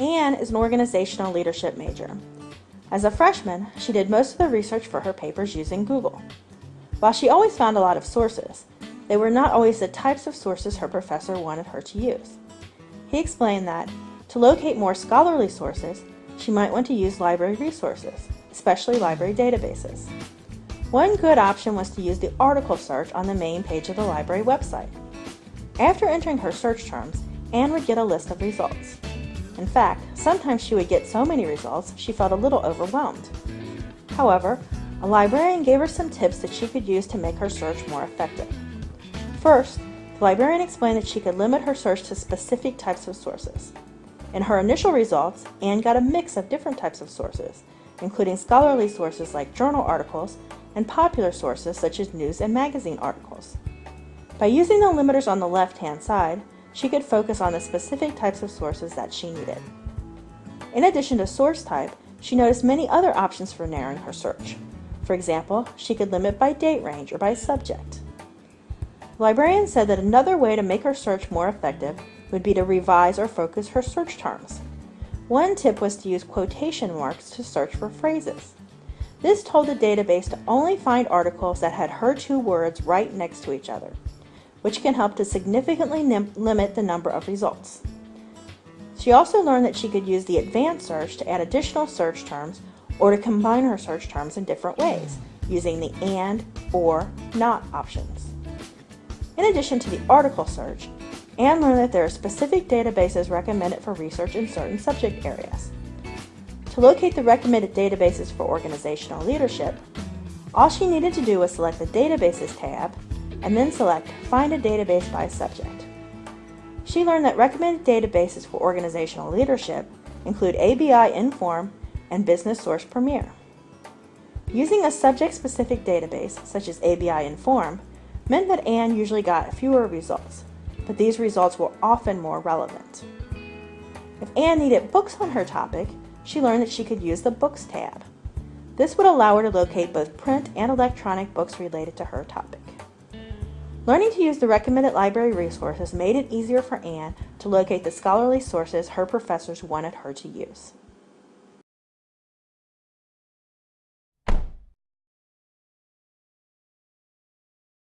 Anne is an organizational leadership major. As a freshman, she did most of the research for her papers using Google. While she always found a lot of sources, they were not always the types of sources her professor wanted her to use. He explained that, to locate more scholarly sources, she might want to use library resources, especially library databases. One good option was to use the article search on the main page of the library website. After entering her search terms, Anne would get a list of results. In fact, sometimes she would get so many results she felt a little overwhelmed. However, a librarian gave her some tips that she could use to make her search more effective. First, the librarian explained that she could limit her search to specific types of sources. In her initial results, Anne got a mix of different types of sources, including scholarly sources like journal articles and popular sources such as news and magazine articles. By using the limiters on the left-hand side, she could focus on the specific types of sources that she needed. In addition to source type, she noticed many other options for narrowing her search. For example, she could limit by date range or by subject. The librarian said that another way to make her search more effective would be to revise or focus her search terms. One tip was to use quotation marks to search for phrases. This told the database to only find articles that had her two words right next to each other which can help to significantly limit the number of results. She also learned that she could use the advanced search to add additional search terms or to combine her search terms in different ways, using the AND, OR, NOT options. In addition to the article search, Anne learned that there are specific databases recommended for research in certain subject areas. To locate the recommended databases for organizational leadership, all she needed to do was select the Databases tab and then select Find a Database by Subject. She learned that recommended databases for organizational leadership include ABI Inform and Business Source Premier. Using a subject-specific database, such as ABI Inform, meant that Anne usually got fewer results, but these results were often more relevant. If Anne needed books on her topic, she learned that she could use the Books tab. This would allow her to locate both print and electronic books related to her topic. Learning to use the recommended library resources made it easier for Anne to locate the scholarly sources her professors wanted her to use.